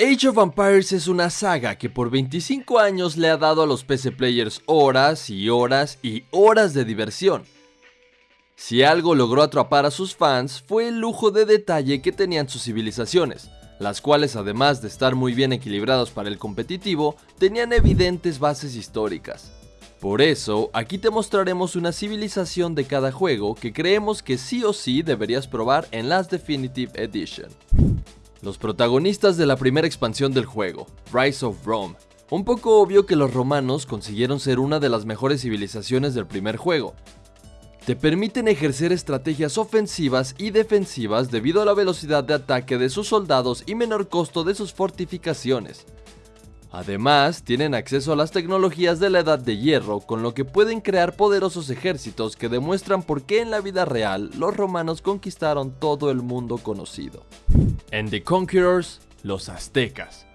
Age of Empires es una saga que por 25 años le ha dado a los PC players horas y horas y horas de diversión. Si algo logró atrapar a sus fans fue el lujo de detalle que tenían sus civilizaciones, las cuales además de estar muy bien equilibrados para el competitivo, tenían evidentes bases históricas. Por eso, aquí te mostraremos una civilización de cada juego que creemos que sí o sí deberías probar en Last Definitive Edition. Los protagonistas de la primera expansión del juego, Rise of Rome. Un poco obvio que los romanos consiguieron ser una de las mejores civilizaciones del primer juego. Te permiten ejercer estrategias ofensivas y defensivas debido a la velocidad de ataque de sus soldados y menor costo de sus fortificaciones. Además, tienen acceso a las tecnologías de la Edad de Hierro, con lo que pueden crear poderosos ejércitos que demuestran por qué en la vida real los romanos conquistaron todo el mundo conocido. En The Conquerors, los aztecas.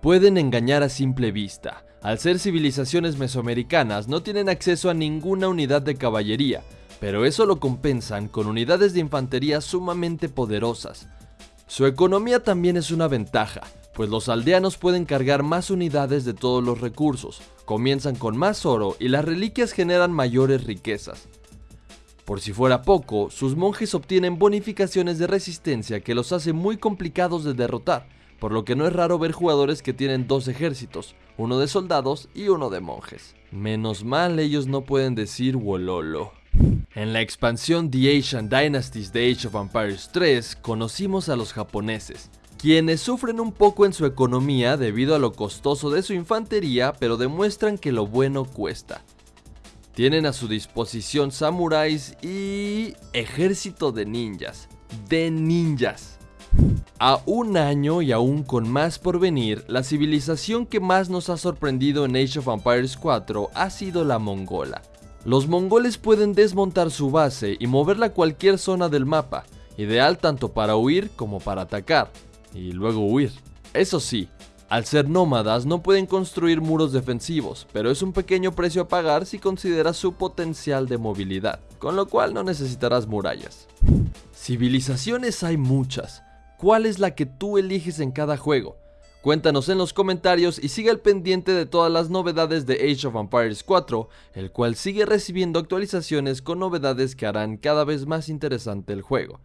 Pueden engañar a simple vista. Al ser civilizaciones mesoamericanas no tienen acceso a ninguna unidad de caballería, pero eso lo compensan con unidades de infantería sumamente poderosas. Su economía también es una ventaja, pues los aldeanos pueden cargar más unidades de todos los recursos, comienzan con más oro y las reliquias generan mayores riquezas. Por si fuera poco, sus monjes obtienen bonificaciones de resistencia que los hace muy complicados de derrotar, por lo que no es raro ver jugadores que tienen dos ejércitos, uno de soldados y uno de monjes. Menos mal ellos no pueden decir Wololo. En la expansión The Asian Dynasties de Age of Empires 3 conocimos a los japoneses, quienes sufren un poco en su economía debido a lo costoso de su infantería, pero demuestran que lo bueno cuesta. Tienen a su disposición samuráis y ejército de ninjas. De ninjas. A un año y aún con más por venir, la civilización que más nos ha sorprendido en Age of Empires 4 ha sido la mongola. Los mongoles pueden desmontar su base y moverla a cualquier zona del mapa, ideal tanto para huir como para atacar y luego huir. Eso sí, al ser nómadas no pueden construir muros defensivos, pero es un pequeño precio a pagar si consideras su potencial de movilidad, con lo cual no necesitarás murallas. Civilizaciones hay muchas, ¿cuál es la que tú eliges en cada juego? Cuéntanos en los comentarios y sigue al pendiente de todas las novedades de Age of Empires 4, el cual sigue recibiendo actualizaciones con novedades que harán cada vez más interesante el juego.